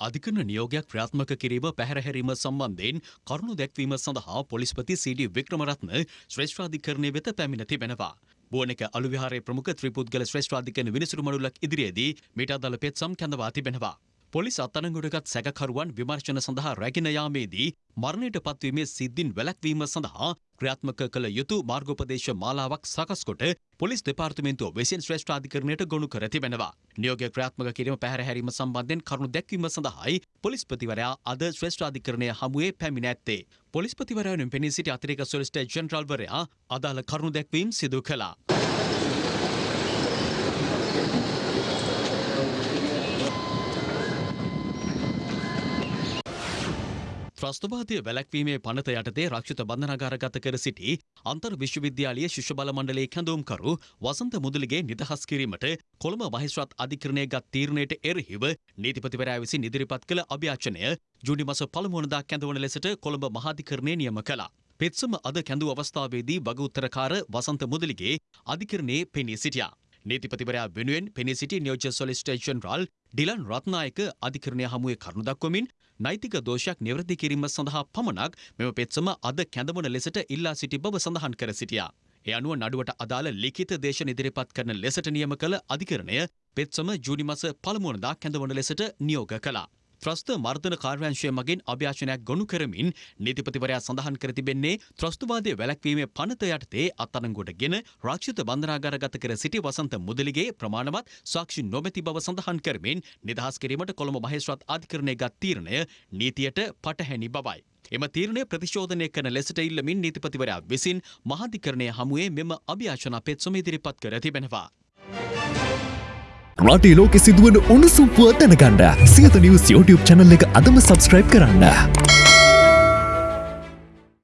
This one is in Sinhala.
අධිකරණ නියෝගයක් ක්‍රියාත්මක කිරීම පැහැරහැරීම සම්බන්ධයෙන් කරුණු දැක්වීම සඳහා පොලිස්පති සීඩී වික්‍රමරත්න ශ්‍රේෂ්ඨාධිකරණය වෙත පැමිණ තිබෙනවා. බුවනක අලුවිහාරයේ ප්‍රමුඛ ත්‍රිපුද්ගල ශ්‍රේෂ්ඨාධිකරණ විනිසුරු මඩුල්ලක් ඉදිරියේදී මීට අදාළ පෙත්සම් කැඳවා තිබෙනවා. පොලිස් අත්අඩංගුවටගත් සැකකරුවන් විමර්ශන සඳහා රැගෙන යාමේදී මරණයට පත්වීමේ සිද්ධින් වැළැක්වීම සඳහා ක්‍රියාත්මක කළ යුතු මාර්ගෝපදේශ මාලාවක් සකස් කොට පොලිස් දෙපාර්තමේන්තුව විසින් ශ්‍රේෂ්ඨාධිකරණයට ගොනු කර තිබෙනවා. නියෝගය ක්‍රියාත්මක කිරීම පැහැරහැරීම සම්බන්ධයෙන් කරුණු දැක්වීම සඳහායි පොලිස්පතිවරයා අද ශ්‍රේෂ්ඨාධිකරණය හමුවේ පැමිණ ඇත්තේ. පොලිස්පතිවරයාගෙන් පෙනී සිටි අතිරේක සොලිසිටර් ජෙනරාල්වරයා අදාළ කරුණු දැක්වීම් සිදු කළා. ත්‍රස්තවාදය වැලැක්වීමේ පනත යටතේ රක්ෂිත බන්ධනාගාරගත කර සිටි අන්තර් විශ්වවිද්‍යාලයේ ශිෂ්‍ය බල මණ්ඩලයේ කැඳවුම්කරු වසන්ත මුදලිගේ නිදහස් කිරීමට කොළඹ මහේස්ත්‍රාත් අධිකරණය ගත් තීරණයට එරෙහිව නීතිපතිවරයා විසින් ඉදිරිපත් කළ අභ්‍යාචනය ජූනි මස පළමු වනදා කැඳවන ලෙසට කොළඹ මහාධිකරණය නියම කළා. පෙත්සම අද කැඳූ අවස්ථාවේදී වග උත්තරකාර වසන්ත මුදලිගේ අධිකරණයේ පෙනී සිටියා. නීතිපතිවරයා වෙනුවෙන් පෙනී සිටි නියෝජ්‍ය සොලිසිටර් ජෙනරාල් ඩිලන් රත්නායක අධිකරණය හමුවේ කරුණු දක්වමින් නෛතික දෝෂයක් නිවැරදි කිරීම සඳහා පමණක් මෙම පෙත්සම අද කැඳවන ලෙසට ඉල්ලා සිටි බව සඳහන් කර සිටියා. ඒ අනුව නඩුවට අදාළ ලිඛිත දේශන ඉදිරිපත් කරන ලෙසට නියම කළ අධිකරණය පෙත්සම ජූනි මස පළමු වනදා කැඳවන ලෙසට නියෝග කළා. ත්‍රස්ත මර්ධන කාර්යංශය මගින් අභ්‍යාචනයක් ගොනු කරමින් නීතිපතිවරයා සඳහන් කර තිබෙන්නේ ත්‍රස්තුවාදය වැළැක්වීමේ පනත යටතේ අත්අඩංගුවට ගෙන රක්ෂිත බන්ධනාගාරගත කර සිටි වසන්ත මුදලිගේ ප්‍රමාණවත් සාක්ෂි නොමැති බව සඳහන් කරමින් නිදහස් කිරීමට කොළඹ මහේස්ත්‍රාත් අධිකරණය ගත් තීරණය නීතියට පටහැනි බවයි. එම තීරණය ප්‍රතිශෝධනය කරන ලෙසට ඉල්ලමින් නීතිපතිවරයා විසින් මහාධිකරණය හමුවේ මෙම අභ්‍යාචනා පෙත්සම ඉදිරිපත් කර තිබෙනවා. රටේ ලෝකෙ සිදුවන උණුසුම් පුවත් දැනගන්න සියත නිවස් YouTube channel එක අදම subscribe කරන්න.